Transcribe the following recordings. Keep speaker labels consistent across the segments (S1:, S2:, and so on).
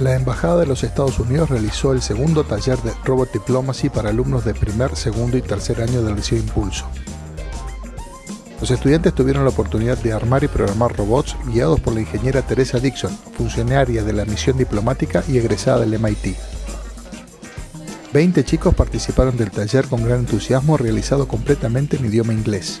S1: Embajada de los Estados Unidos realizó el segundo taller de Robot Diplomacy para alumnos de primer, segundo y tercer año del Liceo Impulso. Los estudiantes tuvieron la oportunidad de armar y programar robots guiados por la ingeniera Teresa Dixon, funcionaria de la misión diplomática y egresada del MIT. 20 chicos participaron del taller con gran entusiasmo realizado completamente en idioma inglés.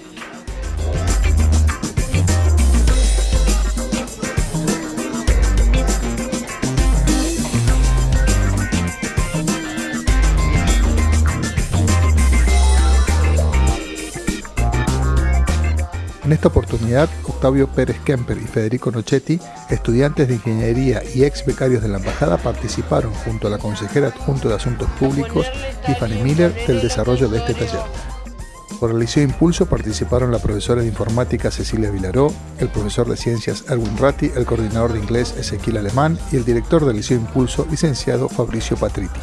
S1: En esta oportunidad, Octavio Pérez Kemper y Federico Nochetti, estudiantes de ingeniería y ex becarios de la embajada, participaron junto a la consejera adjunto de Asuntos Públicos, Tiffany Miller, del desarrollo de este taller. Por el Liceo Impulso participaron la profesora de informática Cecilia Vilaró, el profesor de ciencias Erwin Ratti, el coordinador de inglés Ezequiel Alemán y el director del Liceo Impulso, licenciado Fabricio Patriti.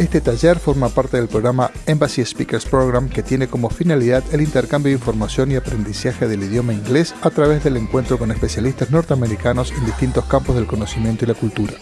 S1: Este taller forma parte del programa Embassy Speakers Program que tiene como finalidad el intercambio de información y aprendizaje del idioma inglés a través del encuentro con especialistas norteamericanos en distintos campos del conocimiento y la cultura.